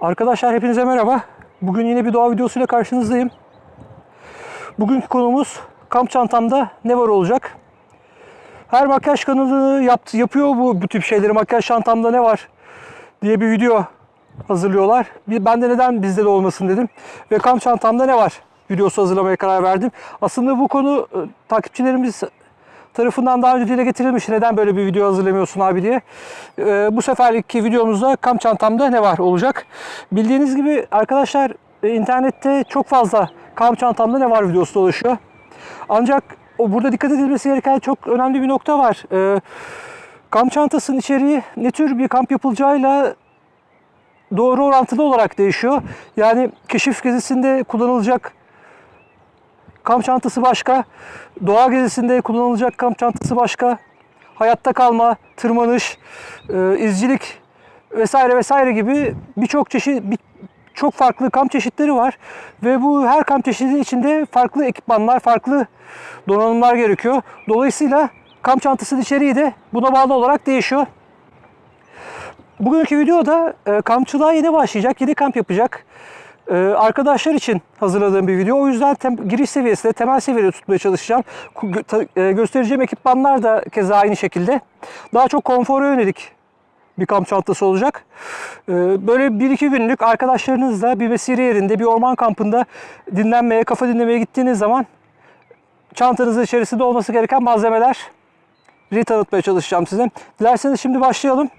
Arkadaşlar hepinize merhaba. Bugün yine bir doğa videosuyla karşınızdayım. Bugünkü konumuz kamp çantamda ne var olacak. Her makyaj kanalı yaptı, yapıyor bu, bu tip şeyleri. Makyaj çantamda ne var diye bir video hazırlıyorlar. Ben de neden bizde de olmasın dedim. Ve kamp çantamda ne var videosu hazırlamaya karar verdim. Aslında bu konu e, takipçilerimiz tarafından daha önce dile getirilmiş. Neden böyle bir video hazırlamıyorsun abi diye. Ee, bu seferki videomuzda kamp çantamda ne var olacak. Bildiğiniz gibi arkadaşlar e, internette çok fazla kamp çantamda ne var videosu dolaşıyor. Ancak o burada dikkat edilmesi gereken çok önemli bir nokta var. Ee, kamp çantasının içeriği ne tür bir kamp yapılacağıyla doğru orantılı olarak değişiyor. Yani keşif gezisinde kullanılacak kamp çantası başka, doğa gezisinde kullanılacak kamp çantası başka, hayatta kalma, tırmanış, e, izcilik vesaire vesaire gibi birçok çeşit bir, çok farklı kamp çeşitleri var ve bu her kamp çeşidi içinde farklı ekipmanlar, farklı donanımlar gerekiyor. Dolayısıyla kamp çantasının içeriği de buna bağlı olarak değişiyor. Bugünkü videoda e, kampçılığa yeni başlayacak, yeni kamp yapacak e, arkadaşlar için hazırladığım bir video. O yüzden giriş seviyesinde, temel seviyede tutmaya çalışacağım. E, göstereceğim ekipmanlar da keza aynı şekilde. Daha çok konfora yönelik bir kamp çantası olacak. E, böyle bir iki günlük arkadaşlarınızla bir mesire yerinde, bir orman kampında dinlenmeye, kafa dinlemeye gittiğiniz zaman çantanızın içerisinde olması gereken malzemeler tanıtmaya çalışacağım size. Dilerseniz şimdi başlayalım.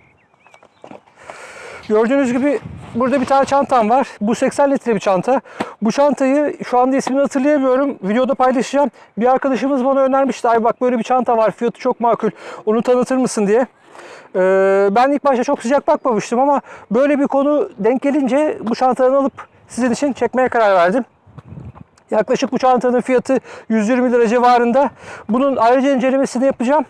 Gördüğünüz gibi burada bir tane çantam var. Bu 80 litre bir çanta. Bu çantayı şu anda ismini hatırlayamıyorum. Videoda paylaşacağım. Bir arkadaşımız bana önermişti. Ay bak böyle bir çanta var. Fiyatı çok makul. Onu tanıtır mısın diye. Ee, ben ilk başta çok sıcak bakmamıştım ama böyle bir konu denk gelince bu çantadan alıp sizin için çekmeye karar verdim. Yaklaşık bu çantanın fiyatı 120 lira civarında. Bunun ayrıca incelemesini yapacağım.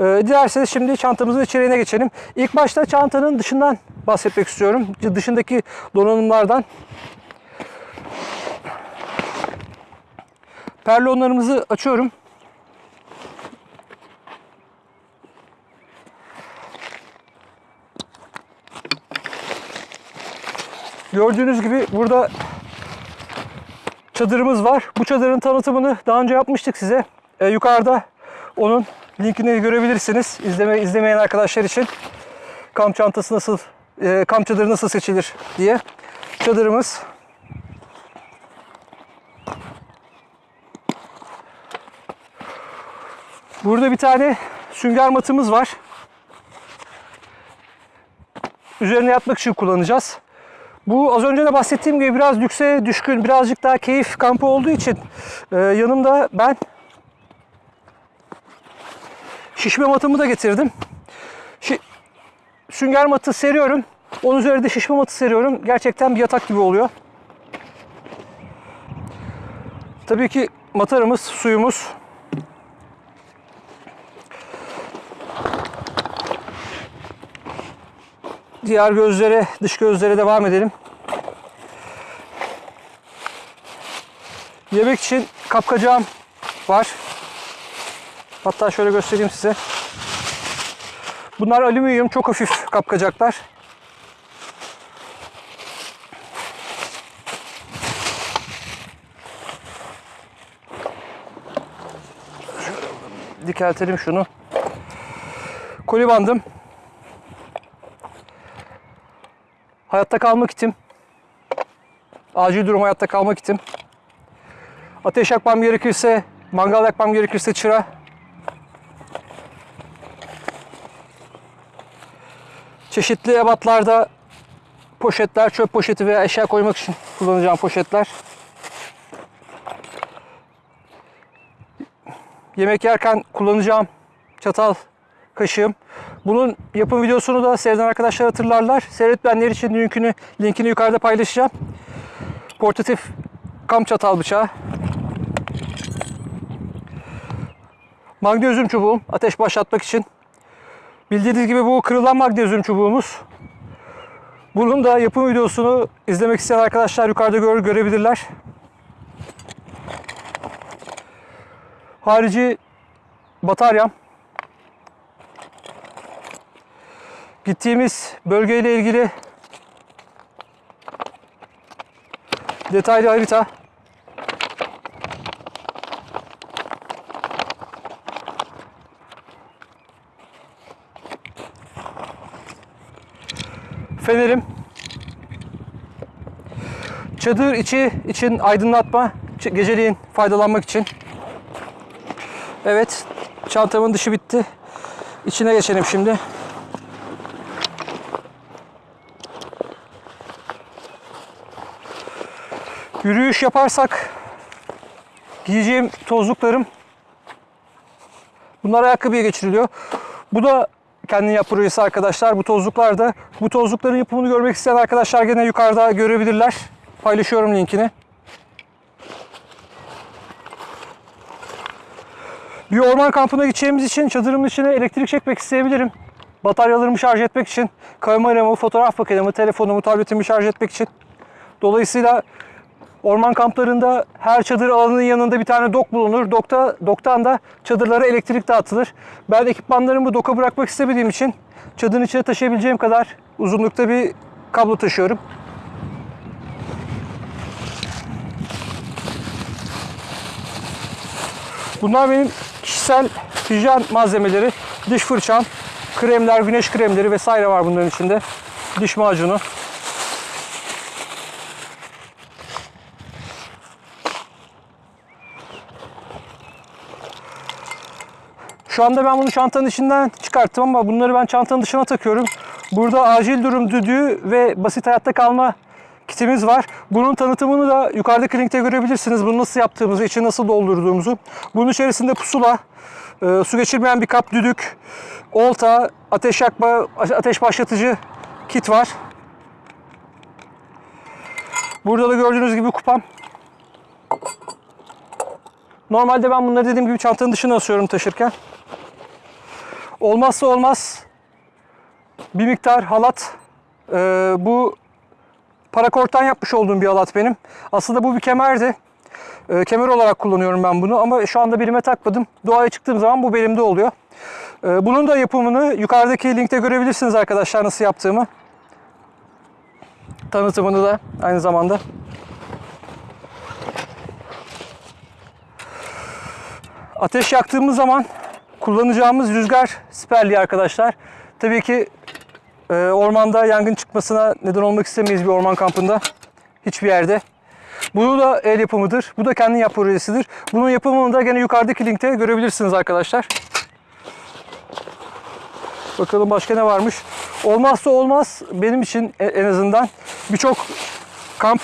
Ee, dilerseniz şimdi çantamızın içeriğine geçelim. İlk başta çantanın dışından bahsetmek istiyorum. Dışındaki donanımlardan. Perlonlarımızı açıyorum. Gördüğünüz gibi burada çadırımız var. Bu çadırın tanıtımını daha önce yapmıştık size. Ee, yukarıda onun linkini görebilirsiniz. İzleme, izlemeyen arkadaşlar için kamp çantası nasıl, e, kamp çadırı nasıl seçilir diye. Çadırımız. Burada bir tane sünger matımız var. Üzerine yatmak için kullanacağız. Bu az önce de bahsettiğim gibi biraz lükse düşkün, birazcık daha keyif kampı olduğu için e, yanımda ben şişme matımı da getirdim. Şi- sünger matı seriyorum. Onun üzerine de şişme matı seriyorum. Gerçekten bir yatak gibi oluyor. Tabii ki matarımız, suyumuz. Diğer gözlere, dış gözlere devam edelim. Yemek için kapkacağım var. Hatta şöyle göstereyim size. Bunlar alüminyum, çok hafif kapkacaklar. Dikeltelim şunu. Koli bandım. Hayatta kalmak için. Acil durum hayatta kalmak için. Ateş yakmam gerekirse, mangal yakmam gerekirse çıra. Çeşitli ebatlarda poşetler, çöp poşeti veya eşya koymak için kullanacağım poşetler. Yemek yerken kullanacağım çatal, kaşığım. Bunun yapım videosunu da seyreden arkadaşlar hatırlarlar. Seyretmeyenler için linkini, linkini yukarıda paylaşacağım. Portatif kamp çatal bıçağı. Magnezyum çubuğum ateş başlatmak için. Bildiğiniz gibi bu kırılan magnezyum çubuğumuz. Bunun da yapım videosunu izlemek isteyen arkadaşlar yukarıda gör, görebilirler. Harici bataryam. Gittiğimiz bölgeyle ilgili Detaylı harita. Fenerim. Çadır içi için aydınlatma, geceliğin faydalanmak için. Evet, çantamın dışı bitti. İçine geçelim şimdi. Yürüyüş yaparsak giyeceğim tozluklarım bunlar ayakkabıya geçiriliyor. Bu da kendin yap projesi arkadaşlar. Bu tozluklar da bu tozlukların yapımını görmek isteyen arkadaşlar gene yukarıda görebilirler. Paylaşıyorum linkini. Bir orman kampına gideceğimiz için çadırımın içine elektrik çekmek isteyebilirim. Bataryalarımı şarj etmek için, kameramı, fotoğraf makinemi, telefonumu, tabletimi şarj etmek için. Dolayısıyla orman kamplarında her çadır alanının yanında bir tane dok bulunur. Dokta, doktan da çadırlara elektrik dağıtılır. Ben ekipmanlarımı doka bırakmak istemediğim için çadırın içine taşıyabileceğim kadar uzunlukta bir kablo taşıyorum. Bunlar benim kişisel hijyen malzemeleri. Diş fırçam, kremler, güneş kremleri vesaire var bunların içinde. Diş macunu. Şu anda ben bunu çantanın içinden çıkarttım ama bunları ben çantanın dışına takıyorum. Burada acil durum düdüğü ve basit hayatta kalma kitimiz var. Bunun tanıtımını da yukarıdaki linkte görebilirsiniz. Bunu nasıl yaptığımızı, içini nasıl doldurduğumuzu. Bunun içerisinde pusula, e, su geçirmeyen bir kap düdük, olta, ateş yakma, ateş başlatıcı kit var. Burada da gördüğünüz gibi kupam. Normalde ben bunları dediğim gibi çantanın dışına asıyorum taşırken. Olmazsa olmaz bir miktar halat. Ee, bu parakorttan yapmış olduğum bir halat benim. Aslında bu bir kemerdi. Ee, kemer olarak kullanıyorum ben bunu ama şu anda birime takmadım. Doğaya çıktığım zaman bu belimde oluyor. Ee, bunun da yapımını yukarıdaki linkte görebilirsiniz arkadaşlar nasıl yaptığımı. Tanıtımını da aynı zamanda. Ateş yaktığımız zaman kullanacağımız rüzgar siperliği arkadaşlar. Tabii ki e, ormanda yangın çıkmasına neden olmak istemeyiz bir orman kampında. Hiçbir yerde. Bu da el yapımıdır. Bu da kendin yap projesidir. Bunun yapımını da gene yukarıdaki linkte görebilirsiniz arkadaşlar. Bakalım başka ne varmış. Olmazsa olmaz benim için e- en azından birçok kamp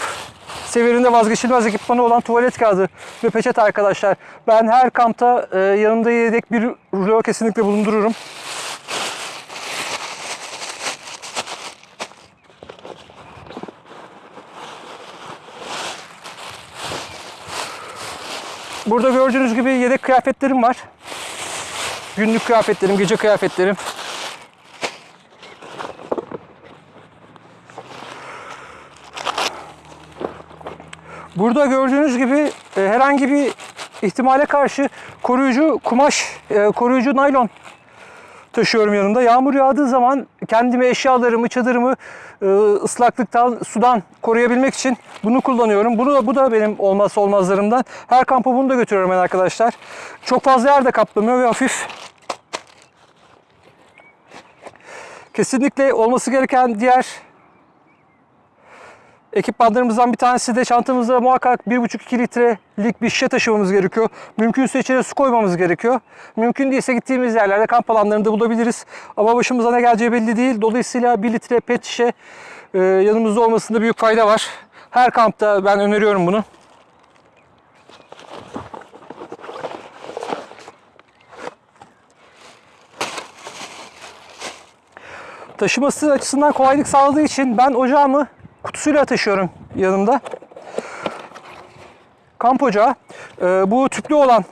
severinde vazgeçilmez ekipmanı olan tuvalet kağıdı ve peçete arkadaşlar. Ben her kampta e, yanımda yedek bir rulo kesinlikle bulundururum. Burada gördüğünüz gibi yedek kıyafetlerim var. Günlük kıyafetlerim, gece kıyafetlerim. Burada gördüğünüz gibi e, herhangi bir ihtimale karşı koruyucu kumaş, e, koruyucu naylon taşıyorum yanımda. Yağmur yağdığı zaman kendimi, eşyalarımı, çadırımı e, ıslaklıktan, sudan koruyabilmek için bunu kullanıyorum. Bunu da, bu da benim olmazsa olmazlarımdan. Her kampa bunu da götürüyorum ben arkadaşlar. Çok fazla yer de kaplamıyor ve hafif. Kesinlikle olması gereken diğer ekipmanlarımızdan bir tanesi de çantamızda muhakkak 1,5-2 litrelik bir şişe taşımamız gerekiyor. Mümkünse içine su koymamız gerekiyor. Mümkün değilse gittiğimiz yerlerde kamp alanlarında bulabiliriz. Ama başımıza ne geleceği belli değil. Dolayısıyla 1 litre pet şişe e, yanımızda olmasında büyük fayda var. Her kampta ben öneriyorum bunu. Taşıması açısından kolaylık sağladığı için ben ocağımı kutusuyla taşıyorum yanımda. Kamp ocağı. Ee, bu tüplü olan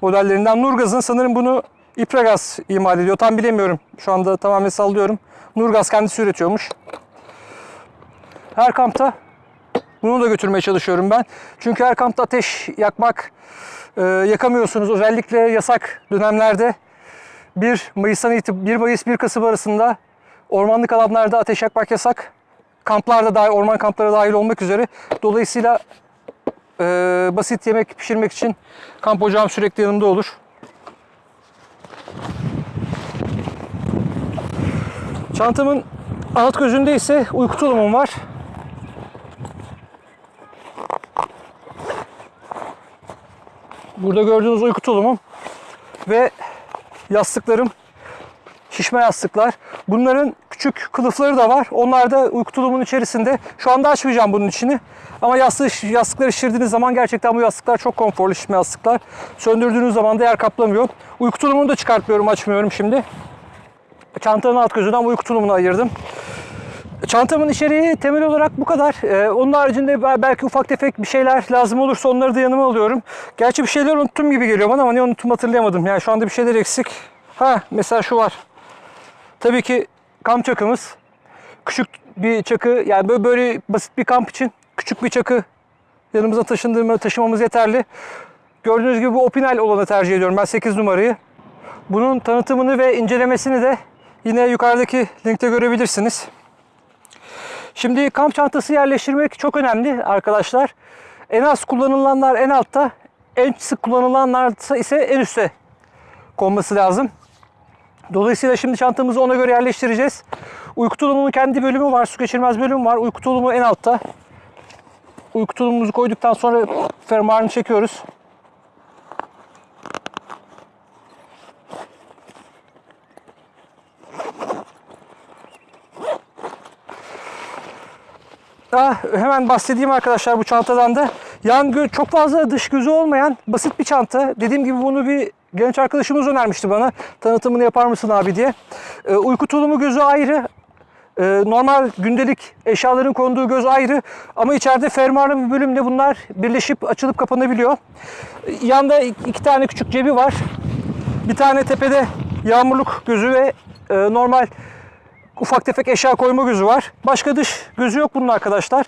modellerinden Nurgaz'ın sanırım bunu İpragaz imal ediyor. Tam bilemiyorum. Şu anda tamamen sallıyorum. Nurgaz kendisi üretiyormuş. Her kampta bunu da götürmeye çalışıyorum ben. Çünkü her kampta ateş yakmak e, yakamıyorsunuz. Özellikle yasak dönemlerde 1 Mayıs'tan itibaren 1 Mayıs 1 Kasım arasında ormanlık alanlarda ateş yakmak yasak. Kamplarda dahil, orman kampları dahil olmak üzere. Dolayısıyla e, basit yemek pişirmek için kamp ocağım sürekli yanımda olur. Çantamın alt gözünde ise uyku tulumum var. Burada gördüğünüz uyku tulumum ve yastıklarım şişme yastıklar. Bunların küçük kılıfları da var. Onlar da uyku tulumun içerisinde. Şu anda açmayacağım bunun içini. Ama yastığı, yastıkları şişirdiğiniz zaman gerçekten bu yastıklar çok konforlu şişme yastıklar. Söndürdüğünüz zaman da yer kaplamıyor. Uyku tulumunu da çıkartmıyorum, açmıyorum şimdi. Çantanın alt gözünden uyku tulumunu ayırdım. Çantamın içeriği temel olarak bu kadar. Ee, onun haricinde belki ufak tefek bir şeyler lazım olursa onları da yanıma alıyorum. Gerçi bir şeyler unuttum gibi geliyor bana ama ne unuttum hatırlayamadım. Yani şu anda bir şeyler eksik. Ha mesela şu var. Tabii ki kamp çakımız. Küçük bir çakı yani böyle, böyle basit bir kamp için küçük bir çakı yanımıza taşındığımı taşımamız yeterli. Gördüğünüz gibi bu Opinel olanı tercih ediyorum. Ben 8 numarayı. Bunun tanıtımını ve incelemesini de yine yukarıdaki linkte görebilirsiniz. Şimdi kamp çantası yerleştirmek çok önemli arkadaşlar. En az kullanılanlar en altta, en sık kullanılanlar ise en üstte konması lazım. Dolayısıyla şimdi çantamızı ona göre yerleştireceğiz. Uyku tulumunun kendi bölümü var, su geçirmez bölümü var. Uyku tulumu en altta. Uyku tulumumuzu koyduktan sonra fermuarını çekiyoruz. Ah, hemen bahsedeyim arkadaşlar bu çantadan da. Yan çok fazla dış gözü olmayan basit bir çanta. Dediğim gibi bunu bir genç arkadaşımız önermişti bana. Tanıtımını yapar mısın abi diye. Ee, uyku tulumu gözü ayrı. Ee, normal gündelik eşyaların konduğu göz ayrı. Ama içeride fermuarlı bir bölümde bunlar birleşip açılıp kapanabiliyor. Ee, Yanda iki tane küçük cebi var. Bir tane tepede yağmurluk gözü ve e, normal ufak tefek eşya koyma gözü var. Başka dış gözü yok bunun arkadaşlar.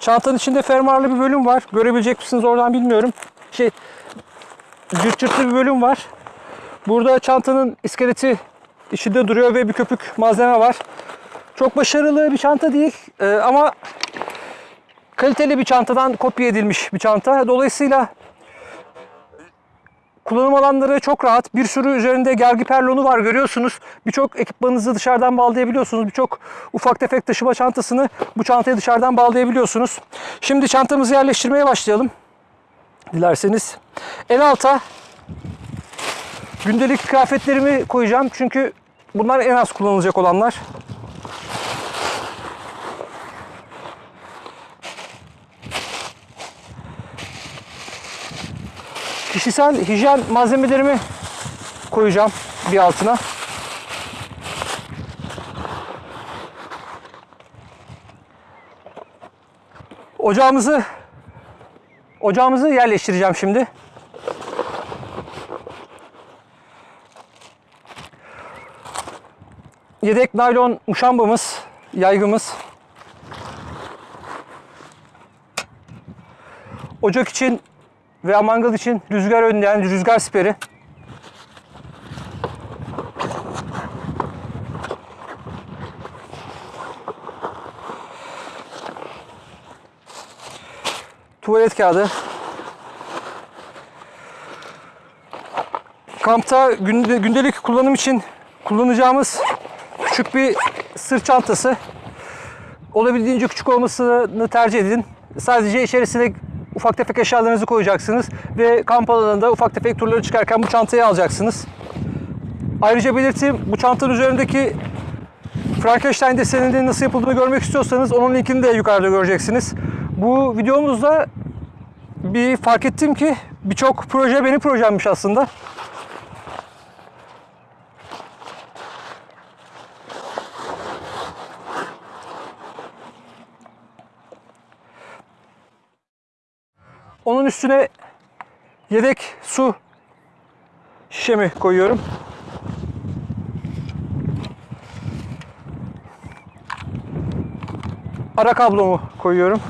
Çantanın içinde fermuarlı bir bölüm var. Görebilecek misiniz oradan bilmiyorum. Şey, cırt bir bölüm var. Burada çantanın iskeleti içinde duruyor ve bir köpük malzeme var. Çok başarılı bir çanta değil Ee, ama kaliteli bir çantadan kopya edilmiş bir çanta. Dolayısıyla Kullanım alanları çok rahat. Bir sürü üzerinde gergi perlonu var görüyorsunuz. Birçok ekipmanınızı dışarıdan bağlayabiliyorsunuz. Birçok ufak tefek taşıma çantasını bu çantaya dışarıdan bağlayabiliyorsunuz. Şimdi çantamızı yerleştirmeye başlayalım. Dilerseniz. En alta gündelik kıyafetlerimi koyacağım. Çünkü bunlar en az kullanılacak olanlar. Kişisel hijyen malzemelerimi koyacağım bir altına. Ocağımızı ocağımızı yerleştireceğim şimdi. Yedek naylon muşambamız, yaygımız. Ocak için veya mangal için rüzgar önleyen rüzgar siperi. Tuvalet kağıdı. Kampta günde- gündelik kullanım için kullanacağımız küçük bir sırt çantası. Olabildiğince küçük olmasını tercih edin. Sadece içerisine ufak tefek eşyalarınızı koyacaksınız ve kamp alanında ufak tefek turları çıkarken bu çantayı alacaksınız. Ayrıca belirteyim bu çantanın üzerindeki Frankenstein deseninin nasıl yapıldığını görmek istiyorsanız onun linkini de yukarıda göreceksiniz. Bu videomuzda bir fark ettim ki birçok proje benim projemmiş aslında. Onun üstüne yedek su şişemi koyuyorum. Ara kablomu koyuyorum.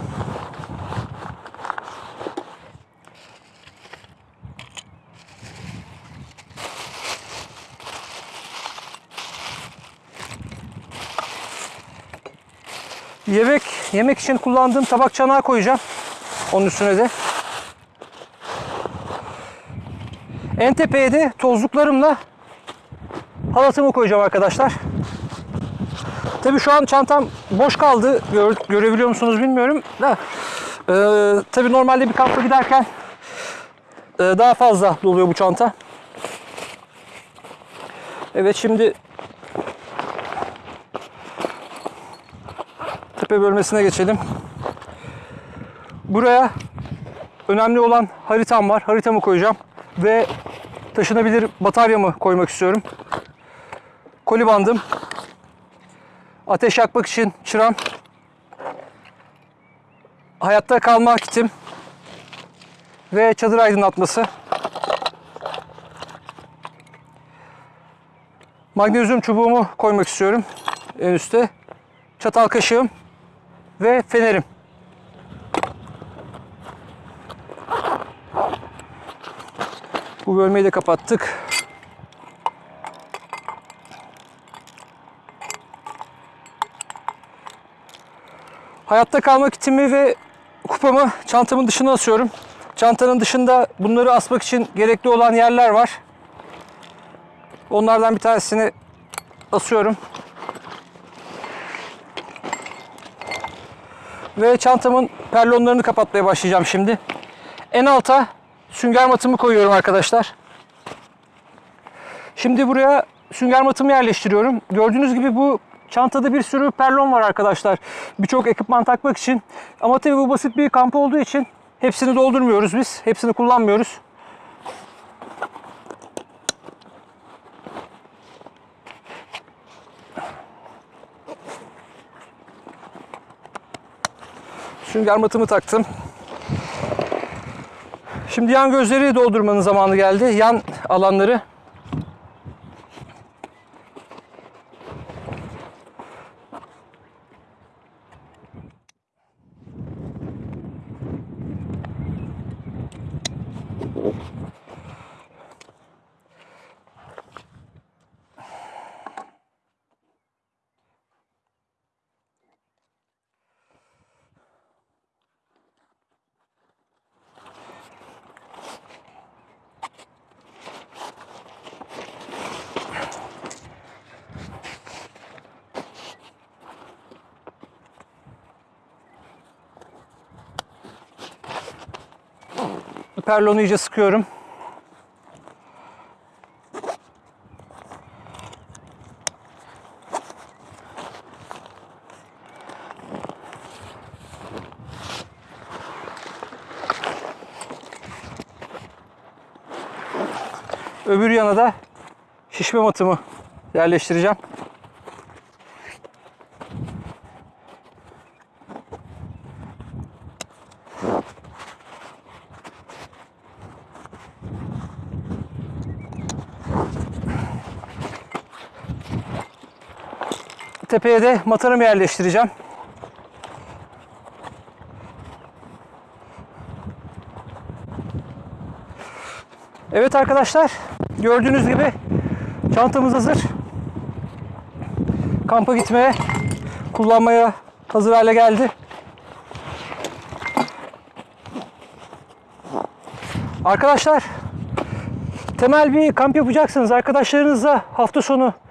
Yemek için kullandığım tabak çanağı koyacağım. Onun üstüne de. En tepeye de tozluklarımla halatımı koyacağım arkadaşlar. Tabii şu an çantam boş kaldı. Gör- görebiliyor musunuz bilmiyorum da. Ee, tabii normalde bir kampa giderken e, daha fazla doluyor bu çanta. Evet şimdi tepe bölmesine geçelim. Buraya önemli olan haritam var. Haritamı koyacağım ve taşınabilir bataryamı koymak istiyorum. Koli bandım, ateş yakmak için çıram, hayatta kalma kitim ve çadır aydınlatması. Magnezyum çubuğumu koymak istiyorum en üste. Çatal kaşığım ve fenerim. Bu bölmeyi de kapattık. Hayatta kalma kitimi ve kupamı çantamın dışına asıyorum. Çantanın dışında bunları asmak için gerekli olan yerler var. Onlardan bir tanesini asıyorum. Ve çantamın perlonlarını kapatmaya başlayacağım şimdi. En alta sünger matımı koyuyorum arkadaşlar. Şimdi buraya sünger matımı yerleştiriyorum. Gördüğünüz gibi bu çantada bir sürü perlon var arkadaşlar. Birçok ekipman takmak için. Ama tabii bu basit bir kamp olduğu için hepsini doldurmuyoruz biz. Hepsini kullanmıyoruz. Sünger matımı taktım. Şimdi yan gözleri doldurmanın zamanı geldi. Yan alanları. Perlonu iyice sıkıyorum. Öbür yana da şişme matımı yerleştireceğim. Tepeye de matarımı yerleştireceğim. Evet arkadaşlar, gördüğünüz gibi çantamız hazır. Kampa gitmeye, kullanmaya hazır hale geldi. Arkadaşlar, temel bir kamp yapacaksınız. Arkadaşlarınızla hafta sonu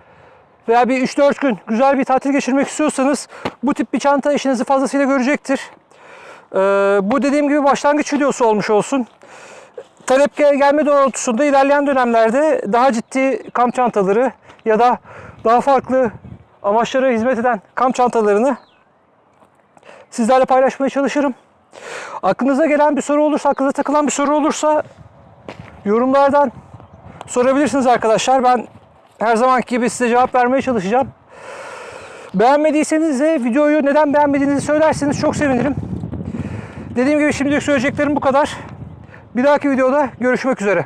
veya bir 3-4 gün güzel bir tatil geçirmek istiyorsanız bu tip bir çanta işinizi fazlasıyla görecektir. Ee, bu dediğim gibi başlangıç videosu olmuş olsun. Talep gel- gelme doğrultusunda ilerleyen dönemlerde daha ciddi kamp çantaları ya da daha farklı amaçlara hizmet eden kamp çantalarını sizlerle paylaşmaya çalışırım. Aklınıza gelen bir soru olursa, aklınıza takılan bir soru olursa yorumlardan sorabilirsiniz arkadaşlar. Ben her zamanki gibi size cevap vermeye çalışacağım. Beğenmediyseniz de videoyu neden beğenmediğinizi söylerseniz çok sevinirim. Dediğim gibi şimdilik söyleyeceklerim bu kadar. Bir dahaki videoda görüşmek üzere.